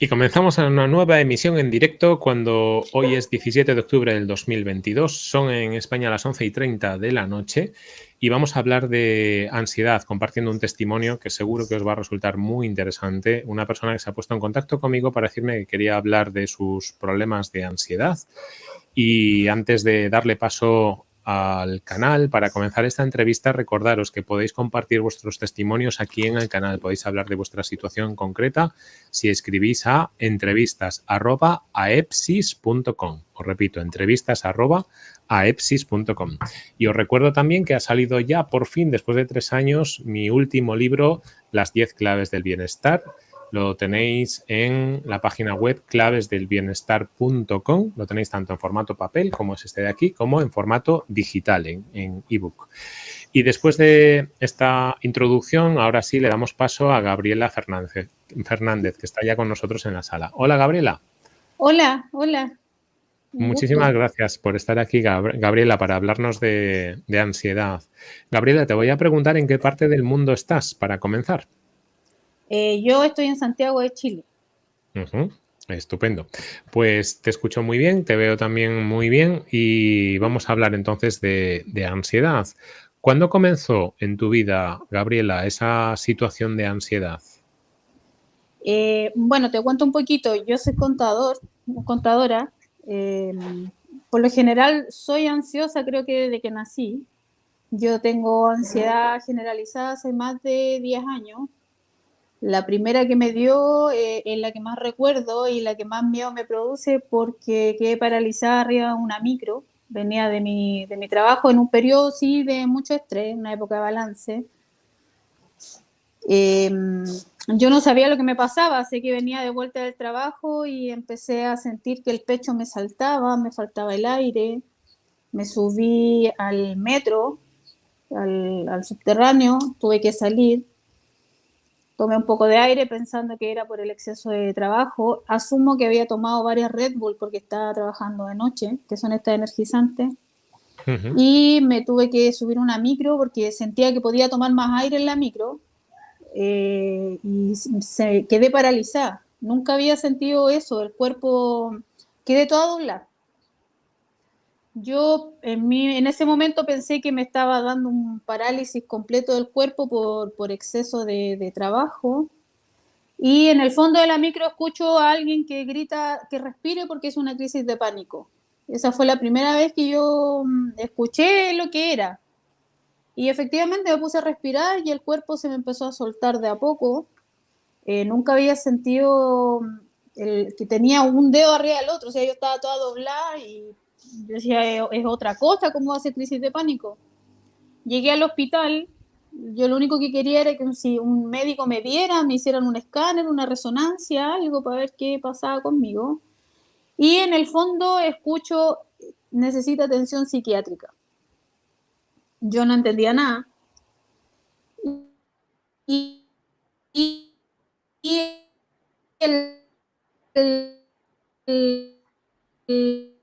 Y comenzamos una nueva emisión en directo cuando hoy es 17 de octubre del 2022. Son en España las 11 y 30 de la noche y vamos a hablar de ansiedad compartiendo un testimonio que seguro que os va a resultar muy interesante. Una persona que se ha puesto en contacto conmigo para decirme que quería hablar de sus problemas de ansiedad. Y antes de darle paso al canal. Para comenzar esta entrevista, recordaros que podéis compartir vuestros testimonios aquí en el canal. Podéis hablar de vuestra situación concreta si escribís a entrevistas.aepsis.com. Os repito, entrevistas.aepsis.com. Y os recuerdo también que ha salido ya por fin, después de tres años, mi último libro, Las 10 claves del bienestar lo tenéis en la página web clavesdelbienestar.com. Lo tenéis tanto en formato papel, como es este de aquí, como en formato digital, en ebook. y después de esta introducción, ahora sí le damos paso a Gabriela Fernández, Fernández, que está ya con nosotros en la sala. Hola, Gabriela. Hola, hola. Muchísimas gracias por estar aquí, Gabriela, para hablarnos de ansiedad. Gabriela, te voy a preguntar en qué parte del mundo estás para comenzar. Eh, yo estoy en Santiago de Chile. Estupendo. Pues te escucho muy bien, te veo también muy bien y vamos a hablar entonces de, ansiedad. ¿Cuándo comenzó en tu vida, Gabriela, esa situación de ansiedad? Eh, bueno, te cuento un poquito. Yo soy contador, contadora. Em, por lo general soy ansiosa, creo que desde que nací. Yo tengo ansiedad generalizada hace más de 10 años la primera que me dio eh, es la que más recuerdo y la que más miedo me produce porque quedé paralizada arriba de una micro. Venía de mi, de mi trabajo en un periodo, sí, de mucho estrés, una época de balance. Em, yo no sabía lo que me pasaba, sé que venía de vuelta del trabajo y empecé a sentir que el pecho me saltaba, me faltaba el aire. Me subí al metro, al, al subterráneo, tuve que salir tomé un poco de aire pensando que era por el exceso de trabajo. Asumo que había tomado varias Red Bull porque estaba trabajando de noche, que son estas energizantes. Y me tuve que subir una micro porque sentía que podía tomar más aire en la micro eh, y se, quedé paralizada. Nunca había sentido eso, el cuerpo quedé toda doblada. Yo en, en ese momento pensé que me estaba dando un parálisis completo del cuerpo por, exceso de, trabajo. Y en el fondo de la micro escucho a alguien que grita que respire porque es una crisis de pánico. Esa fue la primera vez que yo mm, escuché lo que era. Y efectivamente me puse a respirar y el cuerpo se me empezó a soltar de a poco. Eh, nunca había sentido mm, el, que tenía un dedo arriba del otro, o sea, yo estaba toda doblada y yo decía, es, otra cosa, ¿cómo hace crisis de pánico? Llegué al hospital, yo lo único que quería era que si un médico me viera, me hicieran un escáner, una resonancia, algo para ver qué pasaba conmigo. Y en el fondo escucho, necesita atención psiquiátrica. Yo no entendía nada. Y, el el,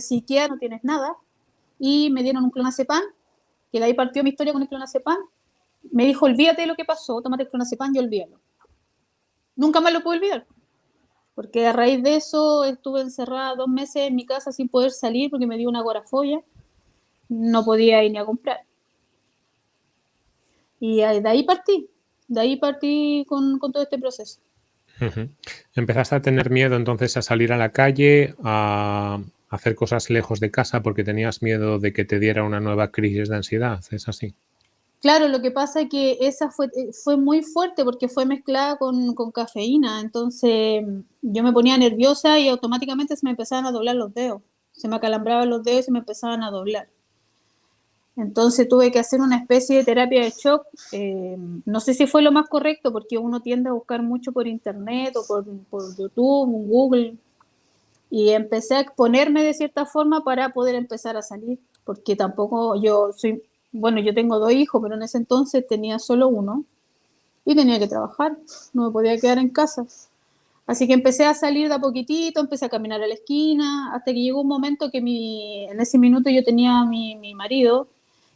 psiquiatra, no tienes nada, y me dieron un clonazepam, que de ahí partió mi historia con el clonazepam. Me dijo, olvídate de lo que pasó, tómate el clonazepam y olvídalo. Nunca más lo pude olvidar, porque a raíz de eso estuve encerrada dos meses en mi casa sin poder salir porque me dio una agorafobia, no podía ir ni a comprar. Y de ahí partí, de ahí partí con, con todo este proceso. Empezaste a tener miedo entonces a salir a la calle, a, hacer cosas lejos de casa porque tenías miedo de que te diera una nueva crisis de ansiedad, ¿es así? Claro, lo que pasa es que esa fue, eh, muy fuerte porque fue mezclada con, cafeína, entonces yo me ponía nerviosa y automáticamente se me empezaban a doblar los dedos, se me acalambraban los dedos y se me empezaban a doblar. Entonces tuve que hacer una especie de terapia de shock. Eh, no sé si fue lo más correcto porque uno tiende a buscar mucho por internet o por, por YouTube, Google, y empecé a exponerme de cierta forma para poder empezar a salir, porque tampoco yo soy, bueno, yo tengo dos hijos, pero en ese entonces tenía solo uno y tenía que trabajar, no me podía quedar en casa. Así que empecé a salir de a poquitito, empecé a caminar a la esquina, hasta que llegó un momento que mi, en ese minuto yo tenía a mi, mi marido,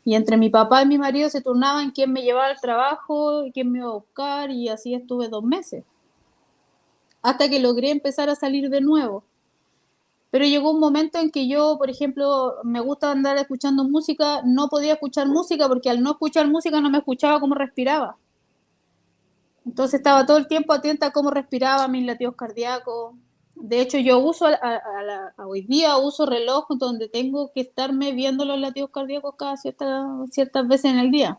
y entre mi papá y mi marido se turnaban quién me llevaba al trabajo y quién me iba a buscar, y así estuve dos meses hasta que logré empezar a salir de nuevo. Pero llegó un momento en que yo, por ejemplo, me gusta andar escuchando música, no podía escuchar música porque al no escuchar música no me escuchaba cómo respiraba. Entonces estaba todo el tiempo atenta a cómo respiraba mis latidos cardíacos. De hecho, yo uso, a, hoy día uso reloj donde tengo que estarme viendo los latidos cardíacos cada cierta, ciertas veces en el día.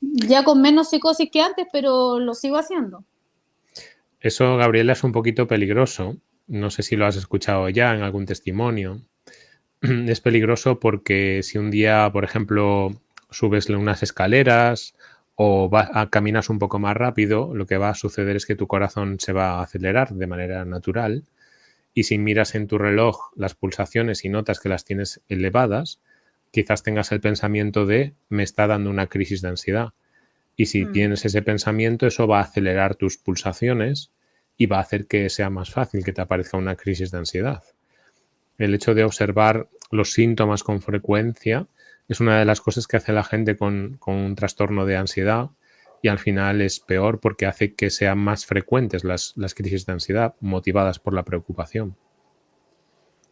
Ya con menos psicosis que antes, pero lo sigo haciendo. Eso, Gabriela, es un poquito peligroso. No sé si lo has escuchado ya en algún testimonio. Es peligroso porque si un día, por ejemplo, subes unas escaleras o a, caminas un poco más rápido, lo que va a suceder es que tu corazón se va a acelerar de manera natural y si miras en tu reloj las pulsaciones y notas que las tienes elevadas, quizás tengas el pensamiento de me está dando una crisis de ansiedad. Y si mm. tienes ese pensamiento, eso va a acelerar tus pulsaciones y va a hacer que sea más fácil que te aparezca una crisis de ansiedad. El hecho de observar los síntomas con frecuencia es una de las cosas que hace la gente con, un trastorno de ansiedad y al final es peor porque hace que sean más frecuentes las, crisis de ansiedad motivadas por la preocupación.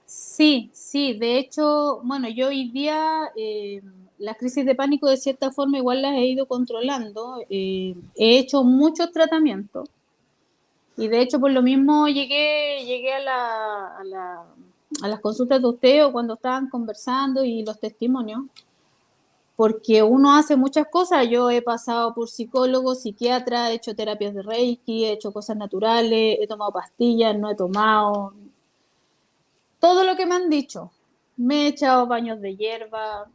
Sí, sí, de hecho, bueno, yo hoy día eh, las crisis de pánico de cierta forma igual las he ido controlando, eh, he hecho muchos tratamientos y de hecho por lo mismo llegué, llegué a, a las consultas de usted o cuando estaban conversando y los testimonios, porque uno hace muchas cosas. Yo he pasado por psicólogo, psiquiatra, he hecho terapias de Reiki, he hecho cosas naturales, he tomado pastillas, no he tomado. Todo lo que me han dicho. Me he echado baños de hierba.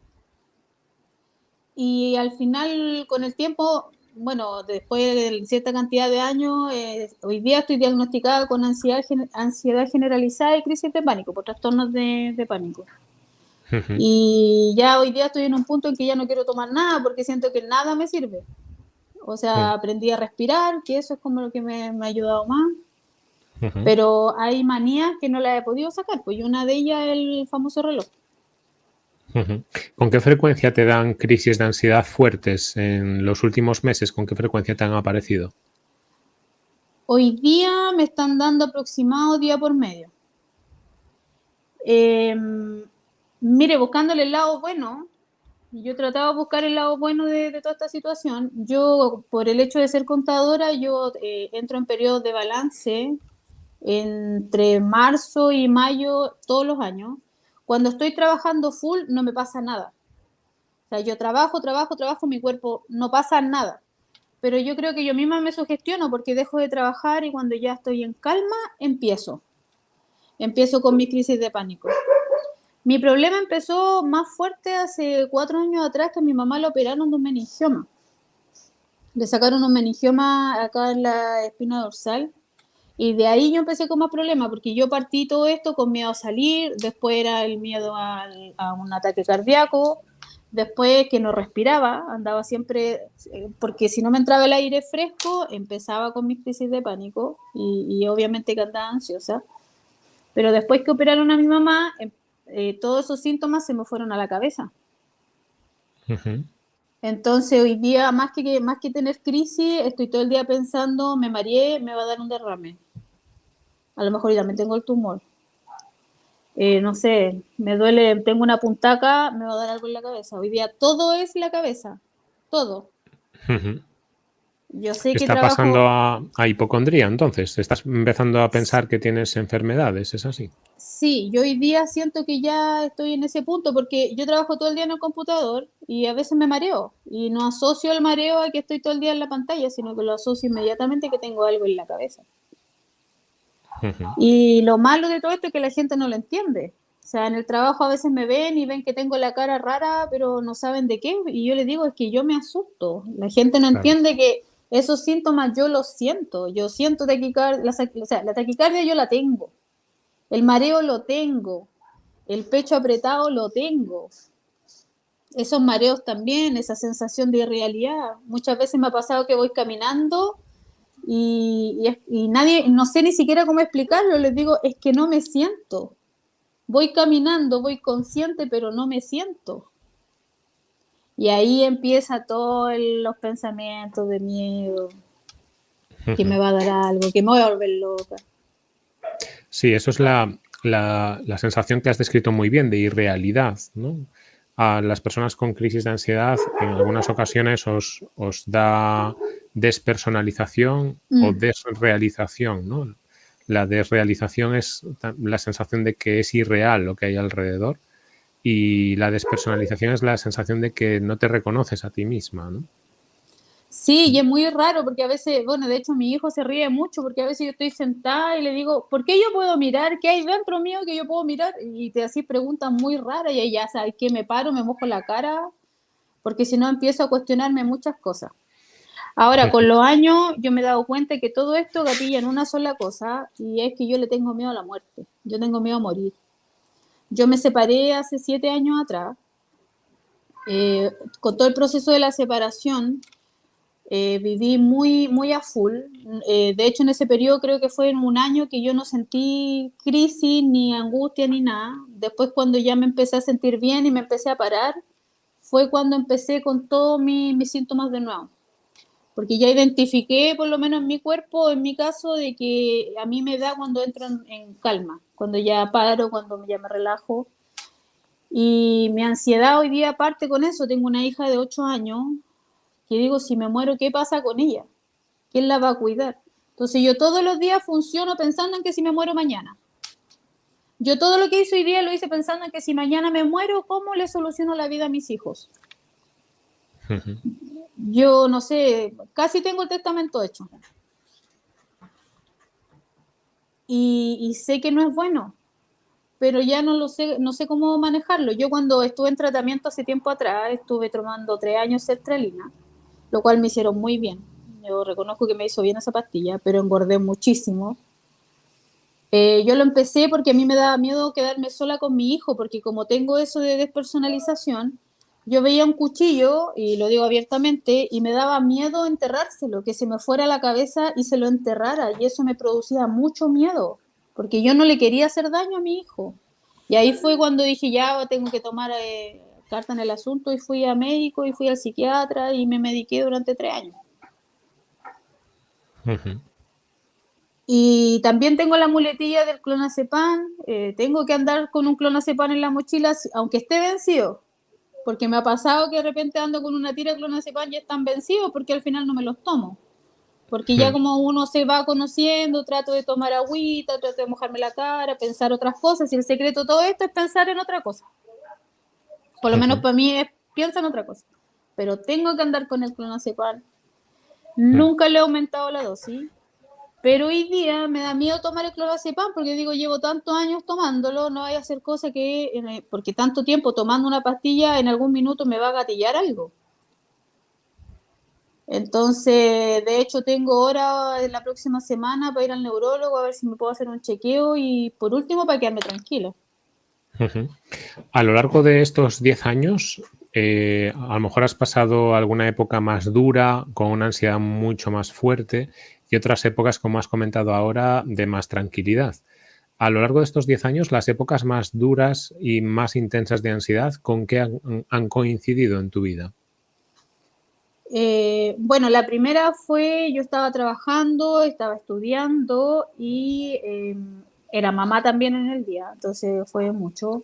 Y al final, con el tiempo, bueno, después de cierta cantidad de años, eh, hoy día estoy diagnosticada con ansiedad, ansiedad generalizada y crisis de pánico, por trastornos de, pánico. Y ya hoy día estoy en un punto en que ya no quiero tomar nada porque siento que nada me sirve. O sea, aprendí a respirar, que eso es como lo que me, me ha ayudado más. Pero hay manías que no las he podido sacar, pues una de ellas es el famoso reloj. ¿Con qué frecuencia te dan crisis de ansiedad fuertes en los últimos meses? ¿Con qué frecuencia te han aparecido? Hoy día me están dando aproximado día por medio. Em, mire, buscándole el lado bueno, yo trataba de buscar el lado bueno de, toda esta situación. Yo, por el hecho de ser contadora, yo eh, entro en periodos de balance entre marzo y mayo todos los años. Cuando estoy trabajando full no me pasa nada. O sea, yo trabajo, trabajo, trabajo, mi cuerpo no pasa nada. Pero yo creo que yo misma me sugestiono porque dejo de trabajar y cuando ya estoy en calma, empiezo. Empiezo con mi crisis de pánico. Mi problema empezó más fuerte hace cuatro años atrás que a mi mamá le operaron de un meningioma. Le sacaron un meningioma acá en la espina dorsal y de ahí yo empecé con más problemas, porque yo partí todo esto con miedo a salir, después era el miedo a un ataque cardíaco, después que no respiraba, andaba siempre, eh, porque si no me entraba el aire fresco, empezaba con mis crisis de pánico y, obviamente que andaba ansiosa. Pero después que operaron a mi mamá, em, eh, todos esos síntomas se me fueron a la cabeza. Entonces hoy día, más que, más que tener crisis, estoy todo el día pensando, me mareé, me va a dar un derrame a lo mejor yo también tengo el tumor. Eh, no sé, me duele, tengo una puntaca, me va a dar algo en la cabeza. Hoy día todo es la cabeza, todo. Yo sé que está pasando a, hipocondría, entonces. ¿Estás empezando a pensar que tienes enfermedades? ¿Es así? Sí, yo hoy día siento que ya estoy en ese punto porque yo trabajo todo el día en el computador y a veces me mareo. Y no asocio el mareo a que estoy todo el día en la pantalla, sino que lo asocio inmediatamente que tengo algo en la cabeza. Y lo malo de todo esto es que la gente no lo entiende. O sea, en el trabajo a veces me ven y ven que tengo la cara rara, pero no saben de qué. Y yo les digo, es que yo me asusto. La gente no entiende que esos síntomas yo los siento. Yo siento taquicardia, la, o sea, la taquicardia yo la tengo. El mareo lo tengo. El pecho apretado lo tengo. Esos mareos también, esa sensación de irrealidad. Muchas veces me ha pasado que voy caminando y, nadie, no sé ni siquiera cómo explicarlo, les digo, es que no me siento. Voy caminando, voy consciente, pero no me siento. Y ahí empieza todos los pensamientos de miedo. que me va a dar algo, que me voy a volver loca. Sí, eso es la, la, la sensación que has descrito muy bien de irrealidad, ¿no? a las personas con crisis de ansiedad en algunas ocasiones os, os da despersonalización o mm. desrealización, ¿no? La desrealización es la sensación de que es irreal lo que hay alrededor y la despersonalización es la sensación de que no te reconoces a ti misma, ¿no? Sí, y es muy raro porque a veces, bueno, de hecho mi hijo se ríe mucho porque a veces yo estoy sentada y le digo, ¿por qué yo puedo mirar? ¿Qué hay dentro mío que yo puedo mirar? Y te así preguntas muy raras y ya sabes que me paro, me mojo la cara, porque si no empiezo a cuestionarme muchas cosas. Ahora, con los años yo me he dado cuenta que todo esto gatilla en una sola cosa y es que yo le tengo miedo a la muerte, yo tengo miedo a morir. Yo me separé hace siete años atrás, eh, con todo el proceso de la separación, eh, viví muy, muy a full. Eh, de hecho, en ese periodo creo que fue en un año que yo no sentí crisis, ni angustia, ni nada. Después, cuando ya me empecé a sentir bien y me empecé a parar, fue cuando empecé con todos mis síntomas de nuevo. Porque ya identifiqué, por lo menos en mi cuerpo, en mi caso, de que a mí me da cuando entro en, en calma, cuando ya paro, cuando ya me relajo. Y mi ansiedad hoy día parte con eso. Tengo una hija de 8 años que digo, si me muero, ¿qué pasa con ella? ¿Quién la va a cuidar? Entonces yo todos los días funciono pensando en que si me muero mañana. Yo todo lo que hice hoy día lo hice pensando en que si mañana me muero, ¿cómo le soluciono la vida a mis hijos? Yo no sé, casi tengo el testamento hecho. Y, sé que no es bueno, pero ya no lo sé, no sé cómo manejarlo. Yo cuando estuve en tratamiento hace tiempo atrás, estuve tomando tres años sertralina lo cual me hicieron muy bien. Yo reconozco que me hizo bien esa pastilla, pero engordé muchísimo. Eh, yo lo empecé porque a mí me daba miedo quedarme sola con mi hijo, porque como tengo eso de despersonalización, yo veía un cuchillo, y lo digo abiertamente, y me daba miedo enterrárselo, que se me fuera a la cabeza y se lo enterrara, y eso me producía mucho miedo, porque yo no le quería hacer daño a mi hijo. Y ahí fue cuando dije, ya tengo que tomar eh, carta en el asunto y fui a médico y fui al psiquiatra y me mediqué durante tres años. Y también tengo la muletilla del clonazepam. Eh, tengo que andar con un clonazepam en la mochila, aunque esté vencido. Porque me ha pasado que de repente ando con una tira de clonazepam y están vencidos porque al final no me los tomo. Porque ya como uno se va conociendo, trato de tomar agüita, trato de mojarme la cara, pensar otras cosas. Y el secreto de todo esto es pensar en otra cosa. Por lo menos para mí es, piensa en otra cosa. Pero tengo que andar con el clonazepam. Nunca le he aumentado la dosis. Pero hoy día me da miedo tomar el clonazepam porque digo, llevo tantos años tomándolo, no voy a hacer cosas que, porque tanto tiempo tomando una pastilla, en algún minuto me va a gatillar algo. Entonces, de hecho, tengo hora en la próxima semana para ir al neurólogo a ver si me puedo hacer un chequeo y por último para quedarme tranquila. A lo largo de estos 10 años, eh, a lo mejor has pasado alguna época más dura, con una ansiedad mucho más fuerte y otras épocas, como has comentado ahora, de más tranquilidad. A lo largo de estos 10 años, las épocas más duras y más intensas de ansiedad, ¿con qué han, coincidido en tu vida? Eh, bueno, la primera fue, yo estaba trabajando, estaba estudiando y em, era mamá también en el día, entonces fue mucho.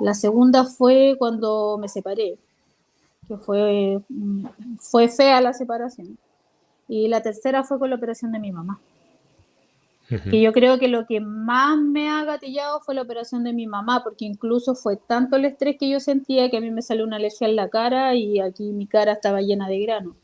La segunda fue cuando me separé, que fue, mm, fue fea la separación. Y la tercera fue con la operación de mi mamá. Que yo creo que lo que más me ha gatillado fue la operación de mi mamá, porque incluso fue tanto el estrés que yo sentía que a mí me salió una lesión en la cara y aquí mi cara estaba llena de grano.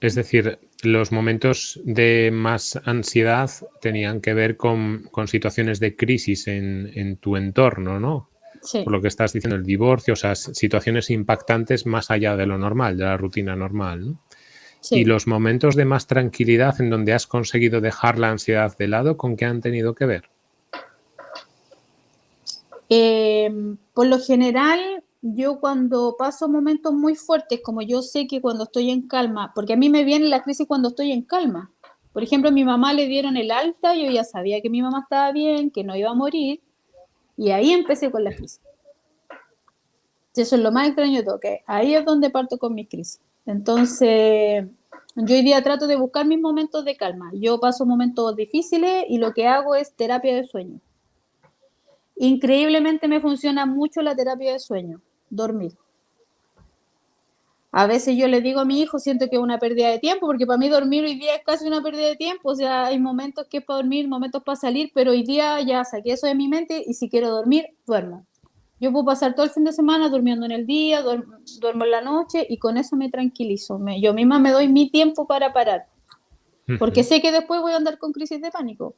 Es decir, los momentos de más ansiedad tenían que ver con, situaciones de crisis en, tu entorno, ¿no? Sí. Por lo que estás diciendo, el divorcio, o sea, situaciones impactantes más allá de lo normal, de la rutina normal, ¿no? Sí. Y los momentos de más tranquilidad en donde has conseguido dejar la ansiedad de lado, ¿con qué han tenido que ver? Eh, por lo general, yo cuando paso momentos muy fuertes, como yo sé que cuando estoy en calma, porque a mí me viene la crisis cuando estoy en calma. Por ejemplo, a mi mamá le dieron el alta, yo ya sabía que mi mamá estaba bien, que no iba a morir, y ahí empecé con la crisis. Eso es lo más extraño de todo, que ahí es donde parto con mis crisis. Entonces, Yo hoy día trato de buscar mis momentos de calma. Yo paso momentos difíciles y lo que hago es terapia de sueño. Increíblemente me funciona mucho la terapia de sueño, dormir. A veces yo le digo a mi hijo, siento que es una pérdida de tiempo, porque para mí dormir hoy día es casi una pérdida de tiempo. O sea, hay momentos que es para dormir, momentos para salir, pero hoy día ya saqué eso de mi mente y si quiero dormir, duermo. Yo puedo pasar todo el fin de semana durmiendo en el día, duermo, en la noche y con eso me tranquilizo. yo misma me doy mi tiempo para parar, porque sé que después voy a andar con crisis de pánico.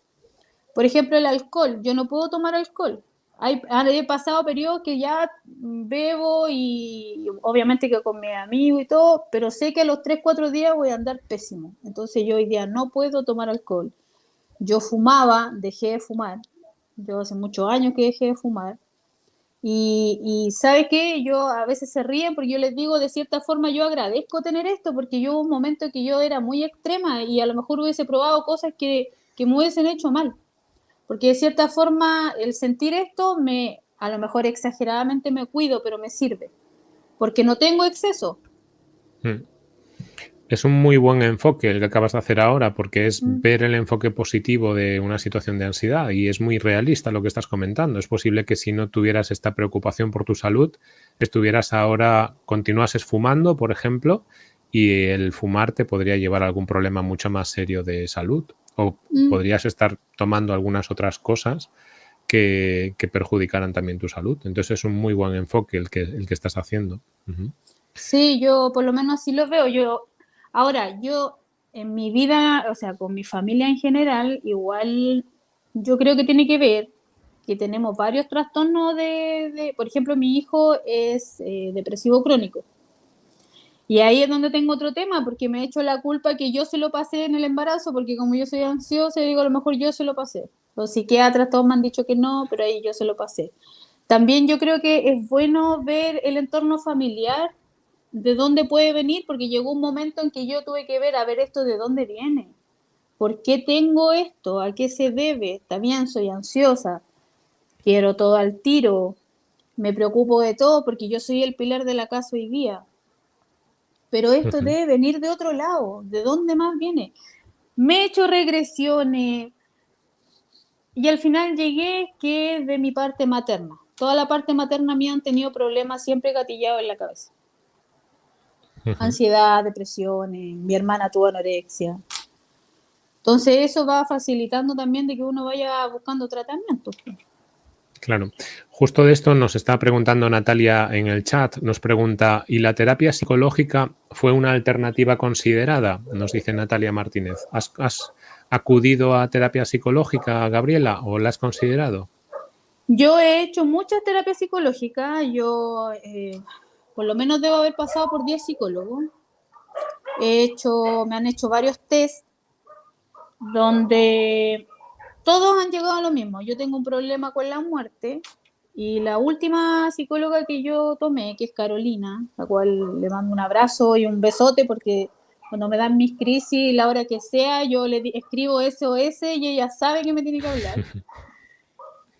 Por ejemplo, el alcohol. Yo no puedo tomar alcohol. Hay, he pasado periodos que ya bebo y obviamente que con mi amigo y todo, pero sé que a los 3, 4 días voy a andar pésimo. Entonces yo hoy día no puedo tomar alcohol. Yo fumaba, dejé de fumar. Yo hace muchos años que dejé de fumar. Y, y ¿sabe qué? Yo a veces se ríen porque yo les digo, de cierta forma, yo agradezco tener esto porque yo hubo un momento que yo era muy extrema y a lo mejor hubiese probado cosas que, que me hubiesen hecho mal. Porque de cierta forma el sentir esto me, a lo mejor exageradamente me cuido, pero me sirve. Porque no tengo exceso. Hmm. Es un muy buen enfoque el que acabas de hacer ahora, porque es mm. ver el enfoque positivo de una situación de ansiedad y es muy realista lo que estás comentando. Es posible que si no tuvieras esta preocupación por tu salud, estuvieras ahora, continuases fumando, por ejemplo, y el fumar te podría llevar a algún problema mucho más serio de salud. O mm. podrías estar tomando algunas otras cosas que, perjudicaran también tu salud. Entonces es un muy buen enfoque el que, el que estás haciendo. Sí, yo por lo menos así lo veo. Yo Ahora, yo en mi vida, o sea, con mi familia en general, igual yo creo que tiene que ver que tenemos varios trastornos de, por ejemplo, mi hijo es eh, depresivo crónico. Y ahí es donde tengo otro tema, porque me he hecho la culpa que yo se lo pasé en el embarazo, porque como yo soy ansiosa, digo, a lo mejor yo se lo pasé. Los psiquiatras todos me han dicho que no, pero ahí yo se lo pasé. También yo creo que es bueno ver el entorno familiar de dónde puede venir, porque llegó un momento en que yo tuve que ver, a ver esto de dónde viene. ¿Por qué tengo esto? ¿A qué se debe? También soy ansiosa. Quiero todo al tiro. Me preocupo de todo porque yo soy el pilar de la casa hoy día. Pero esto debe venir de otro lado. ¿De dónde más viene? Me he hecho regresiones y al final llegué que de mi parte materna. Toda la parte materna mía han tenido problemas siempre gatillados en la cabeza ansiedad, depresiones, mi hermana tuvo anorexia. Entonces eso va facilitando también de que uno vaya buscando tratamiento. Claro. Justo de esto nos está preguntando Natalia en el chat. Nos pregunta, ¿y la terapia psicológica fue una alternativa considerada? Nos dice Natalia Martínez. ¿Has, acudido a terapia psicológica, Gabriela, o la has considerado? Yo he hecho muchas terapias psicológicas. Yo eh, por lo menos debo haber pasado por 10 psicólogos. He hecho, me han hecho varios test donde todos han llegado a lo mismo. Yo tengo un problema con la muerte y la última psicóloga que yo tomé, que es Carolina, la cual le mando un abrazo y un besote porque cuando me dan mis crisis, la hora que sea, yo le escribo SOS y ella sabe que me tiene que hablar.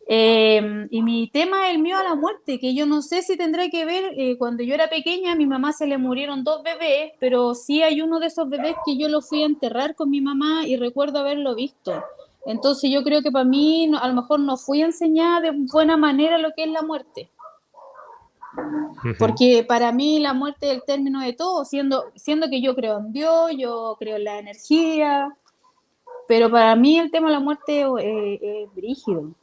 Em, y mi tema es el mío a la muerte, que yo no sé si tendrá que ver, eh, cuando yo era pequeña a mi mamá se le murieron dos bebés, pero sí hay uno de esos bebés que yo lo fui a enterrar con mi mamá y recuerdo haberlo visto. Entonces yo creo que para mí a lo mejor no fui a enseñar de buena manera lo que es la muerte. Porque para mí la muerte es el término de todo, siendo, siendo que yo creo en Dios, yo creo en la energía, pero para mí el tema de la muerte eh, es brígido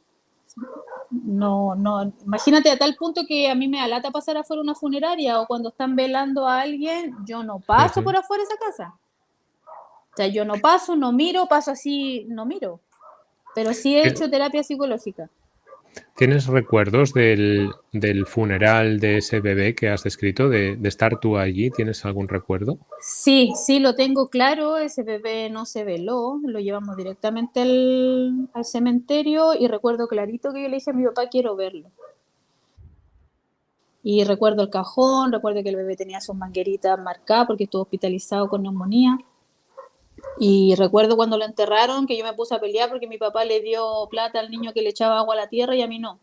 no, no, imagínate a tal punto que a mí me alata pasar afuera una funeraria o cuando están velando a alguien, yo no paso por afuera esa casa. O sea, yo no paso, no miro, paso así, no miro. Pero sí he hecho terapia psicológica. ¿Tienes recuerdos del, funeral de ese bebé que has descrito, de, estar tú allí? ¿Tienes algún recuerdo? Sí, sí, lo tengo claro. Ese bebé no se veló, lo llevamos directamente al, cementerio y recuerdo clarito que yo le dije a mi papá, quiero verlo. Y recuerdo el cajón, recuerdo que el bebé tenía sus mangueritas marcadas porque estuvo hospitalizado con neumonía. Y recuerdo cuando lo enterraron que yo me puse a pelear porque mi papá le dio plata al niño que le echaba agua a la tierra y a mí no.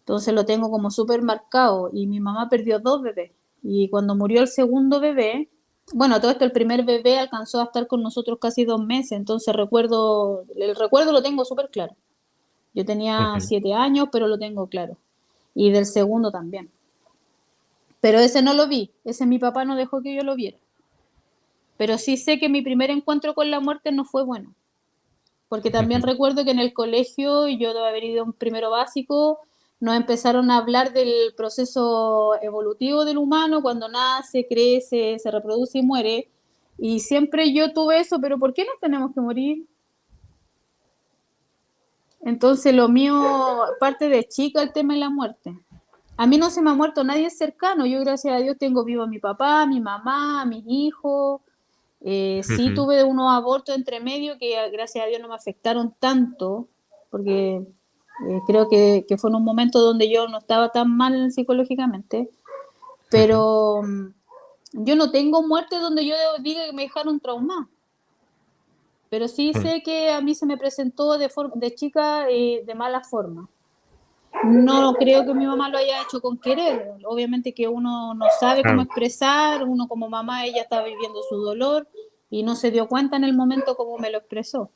Entonces lo tengo como súper marcado y mi mamá perdió dos bebés. Y cuando murió el segundo bebé, bueno, todo esto, el primer bebé alcanzó a estar con nosotros casi dos meses, entonces recuerdo, el recuerdo lo tengo súper claro. Yo tenía siete años, pero lo tengo claro. Y del segundo también. Pero ese no lo vi, ese mi papá no dejó que yo lo viera. Pero sí sé que mi primer encuentro con la muerte no fue bueno. Porque también recuerdo que en el colegio, yo debo haber ido un primero básico, nos empezaron a hablar del proceso evolutivo del humano, cuando nace, crece, se reproduce y muere. Y siempre yo tuve eso, pero ¿por qué nos tenemos que morir? Entonces lo mío parte de chica el tema de la muerte. A mí no se me ha muerto nadie cercano. Yo gracias a Dios tengo vivo a mi papá, a mi mamá, a mis hijos. Eh, sí tuve unos abortos entre medio que gracias a Dios no me afectaron tanto, porque eh, creo que, que, fue en un momento donde yo no estaba tan mal psicológicamente, pero mm, yo no tengo muerte donde yo diga que me dejaron trauma. Pero sí sé que a mí se me presentó de, de chica eh, de mala forma. No creo que mi mamá lo haya hecho con querer. Obviamente que uno no sabe cómo expresar, uno como mamá, ella está viviendo su dolor y no se dio cuenta en el momento cómo me lo expresó.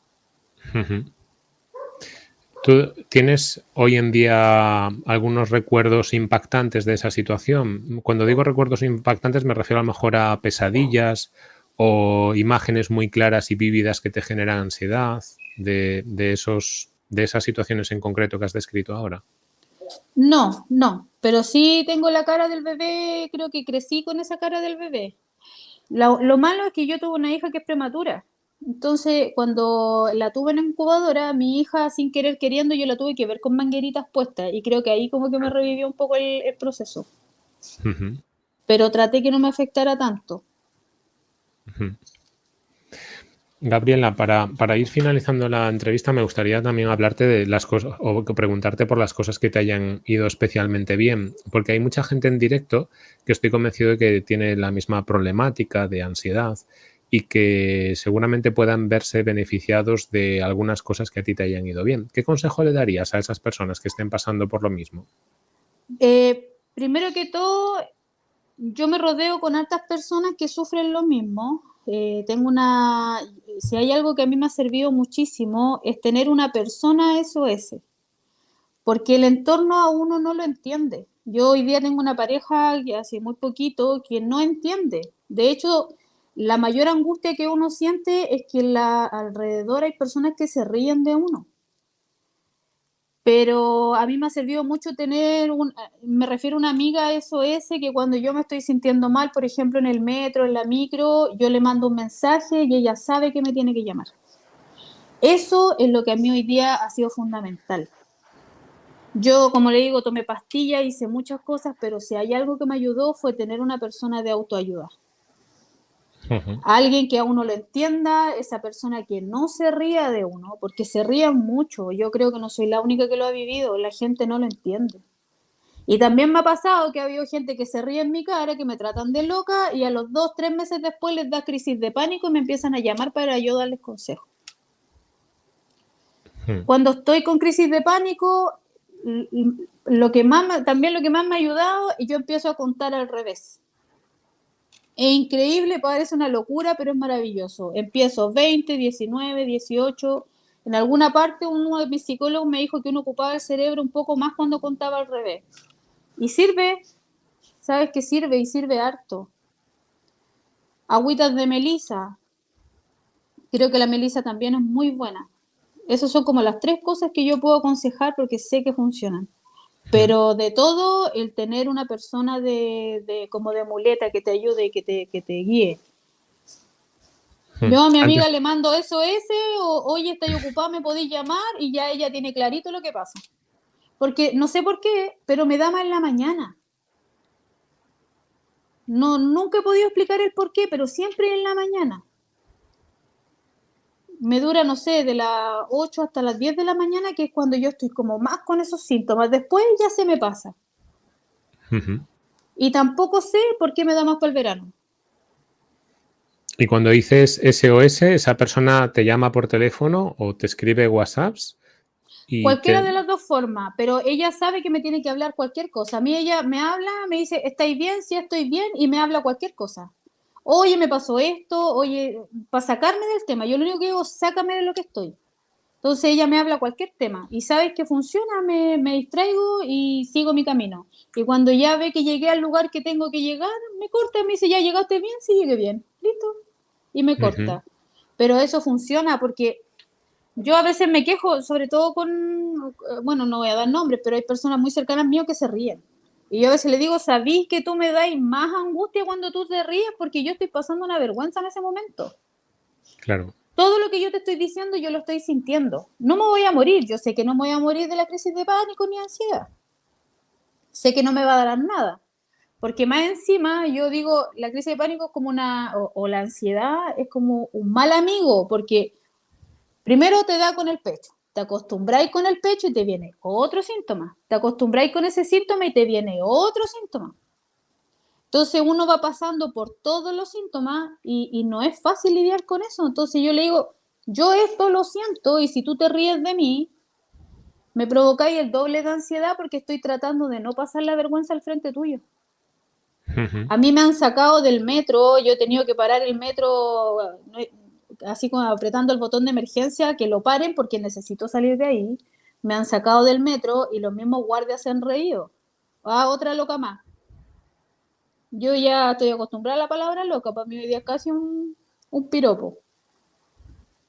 ¿Tú tienes hoy en día algunos recuerdos impactantes de esa situación? Cuando digo recuerdos impactantes me refiero a lo mejor a pesadillas o imágenes muy claras y vívidas que te generan ansiedad de, esos, de esas situaciones en concreto que has descrito ahora. No, no, pero sí tengo la cara del bebé, creo que crecí con esa cara del bebé. lo malo es que yo tuve una hija que es prematura entonces, cuando la tuve en incubadora, mi hija, sin querer queriendo, yo la tuve que ver con mangueritas puestas y creo que ahí como que me revivió un poco el, proceso. Pero traté que no me afectara tanto. Gabriela, para, para, ir finalizando la entrevista, me gustaría también hablarte de las cosas o preguntarte por las cosas que te hayan ido especialmente bien, porque hay mucha gente en directo que estoy convencido de que tiene la misma problemática de ansiedad y que seguramente puedan verse beneficiados de algunas cosas que a ti te hayan ido bien. ¿Qué consejo le darías a esas personas que estén pasando por lo mismo? Eh, primero que todo, yo me rodeo con altas personas que sufren lo mismo. Eh, tengo una, si hay algo que a mí me ha servido muchísimo, es tener una persona SOS, porque el entorno a uno no lo entiende. Yo hoy día tengo una pareja que hace muy poquito que no entiende. De hecho, la mayor angustia que uno siente es que la, alrededor hay personas que se ríen de uno. Pero a mí me ha servido mucho tener, un, me refiero a una amiga SOS que cuando yo me estoy sintiendo mal, por ejemplo en el metro, en la micro, yo le mando un mensaje y ella sabe que me tiene que llamar. Eso es lo que a mí hoy día ha sido fundamental. Yo, como le digo, tomé pastillas, hice muchas cosas, pero si hay algo que me ayudó fue tener una persona de autoayuda. Alguien que a uno lo entienda, esa persona que no se ría de uno, porque se rían mucho. Yo creo que no soy la única que lo ha vivido, la gente no lo entiende. Y también me ha pasado que ha habido gente que se ríe en mi cara, que me tratan de loca y a los dos, tres meses después les da crisis de pánico y me empiezan a llamar para yo darles consejos. Cuando estoy con crisis de pánico, lo que más, también lo que más me ha ayudado, y yo empiezo a contar al revés. Es increíble, parece una locura, pero es maravilloso. Empiezo 20, 19, 18. En alguna parte uno de mis psicólogos me dijo que uno ocupaba el cerebro un poco más cuando contaba al revés. Y sirve, sabes que sirve y sirve harto. Agüitas de melisa. Creo que la melisa también es muy buena. Esas son como las tres cosas que yo puedo aconsejar porque sé que funcionan. Pero de todo, el tener una persona de, como de muleta que te ayude y que te, que te guíe. Hmm. Yo a mi amiga le mando eso ese, o oye, estoy ocupada, me podéis llamar, y ya ella tiene clarito lo que pasa. Porque no sé por qué, pero me da mal en la mañana. No, nunca he podido explicar el por qué, pero siempre en la mañana me dura, no sé, de las 8 hasta las 10 de la mañana, que es cuando yo estoy como más con esos síntomas. Después ya se me pasa. Y tampoco sé por qué me da más para el verano. Y cuando dices SOS, ¿esa persona te llama por teléfono o te escribe WhatsApps? Cualquiera de las dos formas, pero ella sabe que me tiene que hablar cualquier cosa. A mí ella me habla, me dice, ¿estáis bien? Sí, estoy bien, y me habla cualquier cosa oye, me pasó esto, oye, para sacarme del tema, yo lo único que digo, sácame de lo que estoy. Entonces ella me habla cualquier tema y sabes que funciona, me, me, distraigo y sigo mi camino. Y cuando ya ve que llegué al lugar que tengo que llegar, me corta, me dice, ya llegaste bien, sí llegué bien, listo. Y me corta. Pero eso funciona porque yo a veces me quejo, sobre todo con, bueno, no voy a dar nombres, pero hay personas muy cercanas mío que se ríen. Y yo a veces le digo, ¿sabís que tú me dais más angustia cuando tú te ríes? Porque yo estoy pasando una vergüenza en ese momento. Claro. Todo lo que yo te estoy diciendo, yo lo estoy sintiendo. No me voy a morir. Yo sé que no me voy a morir de la crisis de pánico ni ansiedad. Sé que no me va a dar nada. Porque más encima, yo digo, la crisis de pánico es como una, o, o la ansiedad es como un mal amigo, porque primero te da con el pecho te acostumbráis con el pecho y te viene otro síntoma. Te acostumbráis con ese síntoma y te viene otro síntoma. Entonces uno va pasando por todos los síntomas y, no es fácil lidiar con eso. Entonces yo le digo, yo esto lo siento y si tú te ríes de mí, me provocáis el doble de ansiedad porque estoy tratando de no pasar la vergüenza al frente tuyo. A mí me han sacado del metro, yo he tenido que parar el metro, así como apretando el botón de emergencia, que lo paren porque necesito salir de ahí. Me han sacado del metro y los mismos guardias se han reído. Ah, otra loca más. Yo ya estoy acostumbrada a la palabra loca, para mí hoy día es casi un, un piropo,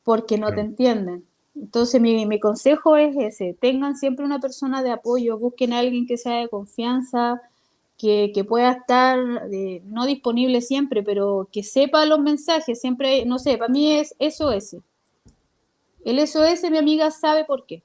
porque no te entienden. Entonces mi, mi, consejo es ese, tengan siempre una persona de apoyo, busquen a alguien que sea de confianza, que, pueda estar eh, no disponible siempre, pero que sepa los mensajes, siempre, no sé, para mí es SOS. El SOS, mi amiga sabe por qué.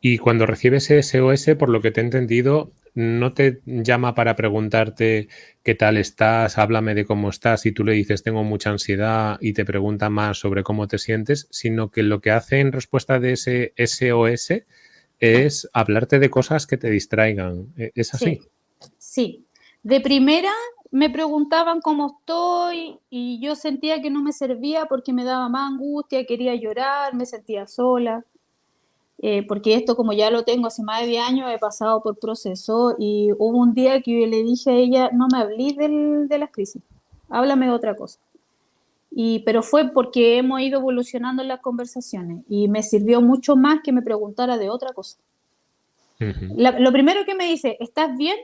Y cuando recibes SOS, por lo que te he entendido, no te llama para preguntarte qué tal estás, háblame de cómo estás y tú le dices tengo mucha ansiedad y te pregunta más sobre cómo te sientes, sino que lo que hace en respuesta de ese SOS es hablarte de cosas que te distraigan. ¿E-, ¿Es así? Sí. De primera me preguntaban cómo estoy y yo sentía que no me servía porque me daba más angustia, quería llorar, me sentía sola. Eh, porque esto como ya lo tengo hace más de 10 años, he pasado por proceso y hubo un día que yo le dije a ella, no me hablé de las crisis, háblame de otra cosa. Y, pero fue porque hemos ido evolucionando en las conversaciones y me sirvió mucho más que me preguntara de otra cosa. lo primero que me dice, ¿estás bien?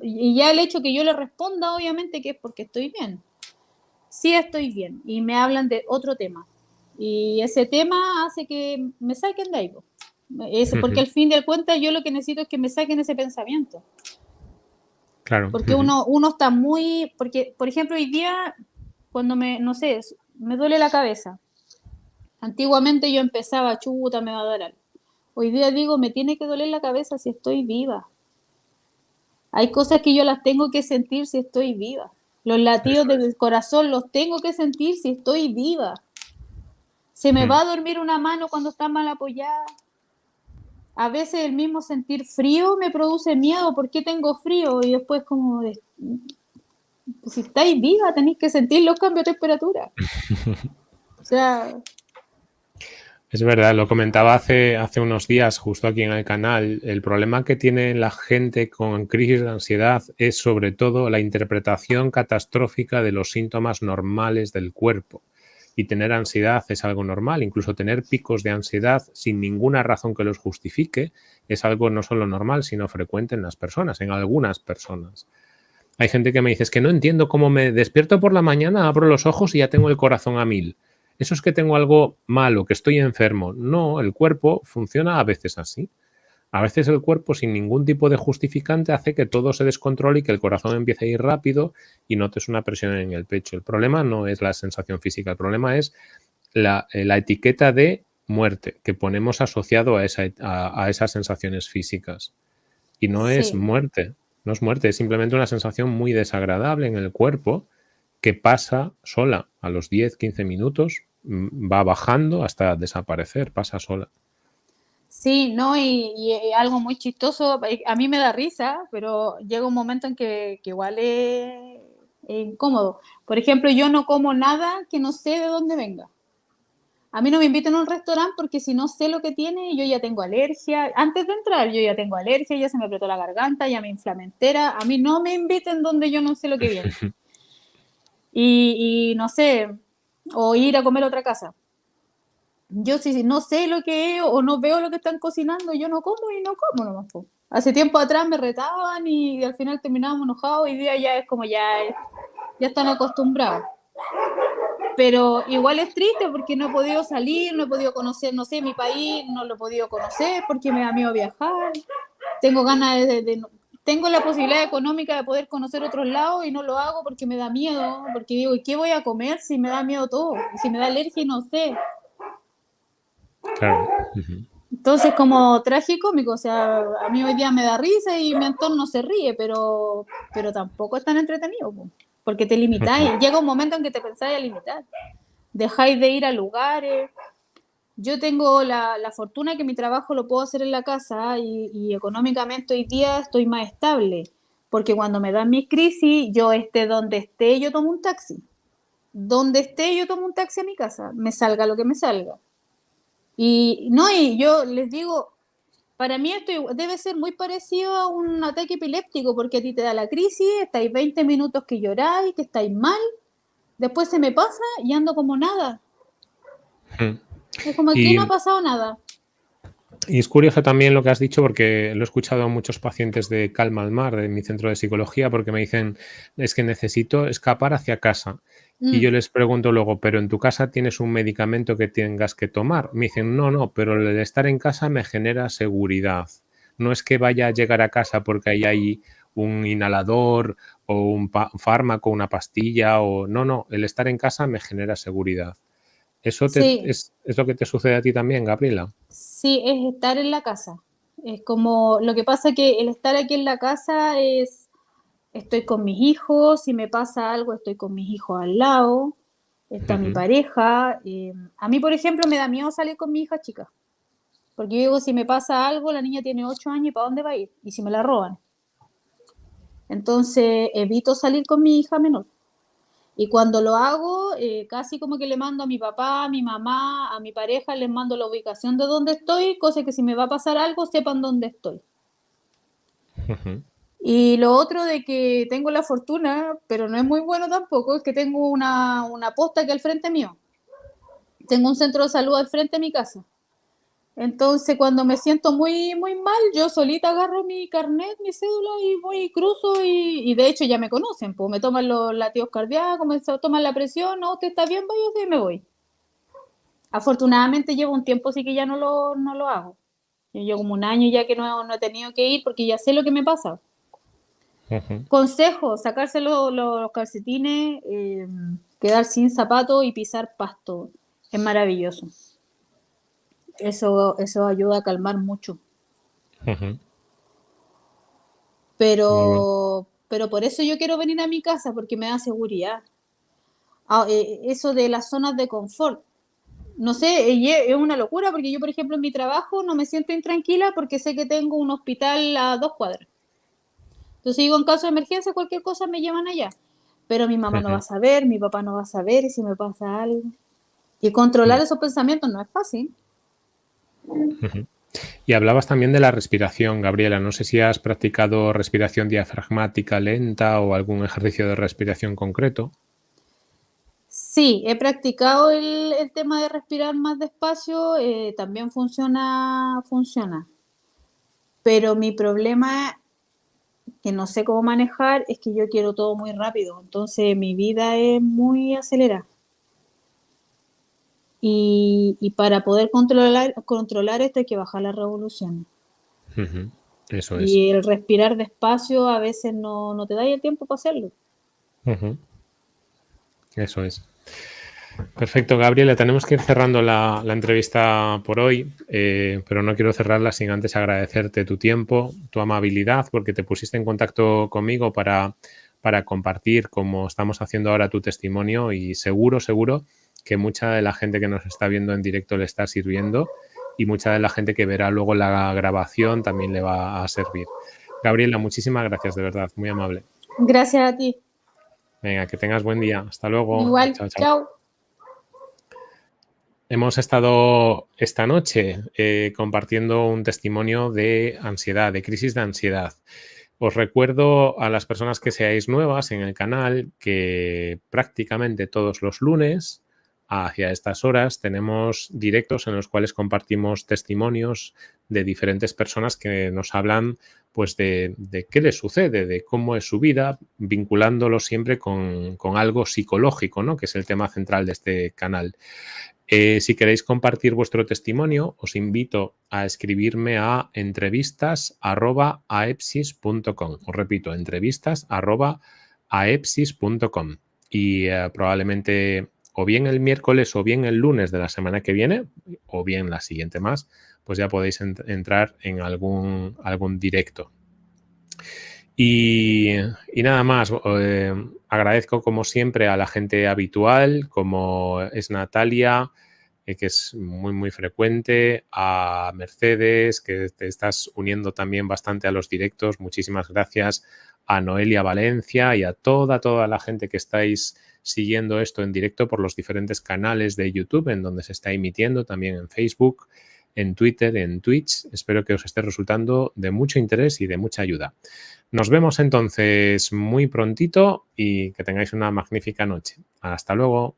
Y ya el hecho que yo le responda, obviamente, que es porque estoy bien. Sí estoy bien. Y me hablan de otro tema. Y ese tema hace que me saquen de ahí. Es porque al fin de cuentas yo lo que necesito es que me saquen ese pensamiento. Claro. Porque uno, uno está muy, porque por ejemplo hoy día cuando me, no sé, me duele la cabeza. Antiguamente yo empezaba, chuta, me va a dar algo. Hoy día digo, me tiene que doler la cabeza si estoy viva. Hay cosas que yo las tengo que sentir si estoy viva. Los latidos del corazón los tengo que sentir si estoy viva. Se me va a dormir una mano cuando está mal apoyada. A veces el mismo sentir frío me produce miedo. ¿Por qué tengo frío? Y después como pues, si estáis viva, tenéis que sentir los cambios de temperatura. o sea... Es verdad, lo comentaba hace, hace unos días justo aquí en el canal. El problema que tiene la gente con crisis de ansiedad es sobre todo la interpretación catastrófica de los síntomas normales del cuerpo. Y tener ansiedad es algo normal, incluso tener picos de ansiedad sin ninguna razón que los justifique es algo no solo normal, sino frecuente en las personas, en algunas personas. Hay gente que me dice, es que no entiendo cómo me despierto por la mañana, abro los ojos y ya tengo el corazón a mil. Eso es que tengo algo malo, que estoy enfermo. No, el cuerpo funciona a veces así. A veces el cuerpo sin ningún tipo de justificante hace que todo se descontrole y que el corazón empiece a ir rápido y notes una presión en el pecho. El problema no es la sensación física, el problema es la, eh, etiqueta de muerte que ponemos asociado a, esas sensaciones físicas. Y no es muerte, no es muerte, es simplemente una sensación muy desagradable en el cuerpo que pasa sola. A los 10, 15 minutos mm, va bajando hasta desaparecer, pasa sola. Sí, no, y, algo muy chistoso, eh, a mí me da risa, pero llega un momento en que, igual es, incómodo. Por ejemplo, yo no como nada que no sé de dónde venga. A mí no me inviten a un restaurante porque si no sé lo que tiene, yo ya tengo alergia. Antes de entrar, yo ya tengo alergia, ya se me apretó la garganta, ya me inflamé entera. A mí no me inviten donde yo no sé lo que viene. Y, no sé, o ir a comer a otra casa. Yo si no sé lo que es o no veo lo que están cocinando, yo no como y no como nomás. Hace tiempo atrás me retaban y, al final terminábamos enojados. Hoy día ya es como ya, ya están acostumbrados pero igual es triste porque no he podido salir, no he podido conocer, no sé, mi país, no lo he podido conocer porque me da miedo viajar. Tengo ganas de, tengo la posibilidad económica de poder conocer otros lados y no lo hago porque me da miedo, porque digo, ¿y qué voy a comer si me da miedo todo? Si me da alergia no sé. Claro. Entonces, como tragicómico, o sea, a mí hoy día me da risa y mi entorno se ríe, pero, pero tampoco es tan entretenido porque te limitáis. Llega un momento en que te pensáis a limitar. Dejáis de ir a lugares. Yo tengo la, la fortuna que mi trabajo lo puedo hacer en la casa y, económicamente hoy día estoy más estable. Porque cuando me dan mis crisis, yo esté donde esté, yo tomo un taxi. Donde esté, yo tomo un taxi a mi casa. Me salga lo que me salga. Y no, y yo les digo, para mí esto debe ser muy parecido a un ataque epiléptico, porque a ti te da la crisis, estáis 20 minutos que lloráis, que estáis mal, después se me pasa y ando como nada. Hmm. Es como que no ha pasado nada. Y es curioso también lo que has dicho, porque lo he escuchado a muchos pacientes de Calma al Mar, de mi centro de psicología, porque me dicen, es que necesito escapar hacia casa. Y mm. yo les pregunto luego, ¿pero en tu casa tienes un medicamento que tengas que tomar? Me dicen, no, no, pero el estar en casa me genera seguridad. No es que vaya a llegar a casa porque ahí hay un inhalador o un fármaco, una pastilla o... No, no, el estar en casa me genera seguridad. ¿Eso es, es, lo que te sucede a ti también, Gabriela? Sí, es estar en la casa. Es como, lo que pasa que el estar aquí en la casa es estoy con mis hijos, si me pasa algo, estoy con mis hijos al lado, está mi pareja. Eh, a mí, por ejemplo, me da miedo salir con mi hija chica, porque yo digo, si me pasa algo, la niña tiene 8 años y ¿para dónde va a ir? Y si me la roban. Entonces, evito salir con mi hija menor. Y cuando lo hago, eh, casi como que le mando a mi papá, a mi mamá, a mi pareja, les mando la ubicación de dónde estoy, cosa que si me va a pasar algo, sepan dónde estoy. Y lo otro de que tengo la fortuna, pero no es muy bueno tampoco, es que tengo una, una posta que al frente mío. Tengo un centro de salud al frente de mi casa. Entonces, cuando me siento muy, muy mal, yo solita agarro mi carnet, mi cédula y voy y cruzo y, y de hecho ya me conocen, pues me toman los latidos cardíacos, me toman la presión, no, usted está bien, vaya y me voy. Afortunadamente llevo un tiempo así que ya no lo, no lo hago. Yo como un año ya que no, no he tenido que ir porque ya sé lo que me pasa. Consejo, sacarse los, calcetines, eh, quedar sin zapato y pisar pasto. Es maravilloso. Eso, eso ayuda a calmar mucho. Pero, pero por eso yo quiero venir a mi casa, porque me da seguridad. Ah, eh, eso de las zonas de confort. No sé, es una locura porque yo, por ejemplo, en mi trabajo no me siento intranquila porque sé que tengo un hospital a dos cuadras. Entonces digo, en caso de emergencia, cualquier cosa me llevan allá. Pero mi mamá no va a saber, mi papá no va a saber, y si me pasa algo. Y controlar esos pensamientos no es fácil. Y hablabas también de la respiración, Gabriela. No sé si has practicado respiración diafragmática lenta o algún ejercicio de respiración concreto. Sí, he practicado el, tema de respirar más despacio, eh, también funciona, funciona. Pero mi problema que no sé cómo manejar es que yo quiero todo muy rápido, entonces mi vida es muy acelerada. Y, para poder controlar, controlar esto hay que bajar las revoluciones. Eso es. Y el respirar despacio a veces no, te da el tiempo para hacerlo. Eso es. Perfecto, Gabriela. Tenemos que ir cerrando la, entrevista por hoy, eh, pero no quiero cerrarla sin antes agradecerte tu tiempo, tu amabilidad, porque te pusiste en contacto conmigo para, para compartir, como estamos haciendo ahora, tu testimonio y seguro, seguro que mucha de la gente que nos está viendo en directo le está sirviendo y mucha de la gente que verá luego la grabación también le va a servir. Gabriela, muchísimas gracias, de verdad, muy amable. Gracias a ti. Venga, que tengas buen día. Hasta luego. Igual, chao. Hemos estado esta noche eh, compartiendo un testimonio de ansiedad, de crisis de ansiedad. Os recuerdo a las personas que seáis nuevas en el canal que prácticamente todos los lunes hacia estas horas tenemos directos en los cuales compartimos testimonios de diferentes personas que nos hablan pues de, qué les sucede, de cómo es su vida, vinculándolo siempre con, algo psicológico, ¿no? que es el tema central de este canal. Eh, si queréis compartir vuestro testimonio, os invito a escribirme a entrevistas.aepsis.com. Os repito, entrevistas.aepsis.com. Y eh, probablemente o bien el miércoles o bien el lunes de la semana que viene, o bien la siguiente más, pues ya podéis entrar en algún, algún directo. Y, nada más, eh, agradezco como siempre a la gente habitual, como es Natalia, eh, que es muy, muy frecuente, a Mercedes, que te estás uniendo también bastante a los directos. Muchísimas gracias a Noelia Valencia y a toda, toda la gente que estáis siguiendo esto en directo por los diferentes canales de YouTube en donde se está emitiendo, también en Facebook, en Twitter, en Twitch. Espero que os esté resultando de mucho interés y de mucha ayuda. Nos vemos entonces muy prontito y que tengáis una magnífica noche. Hasta luego.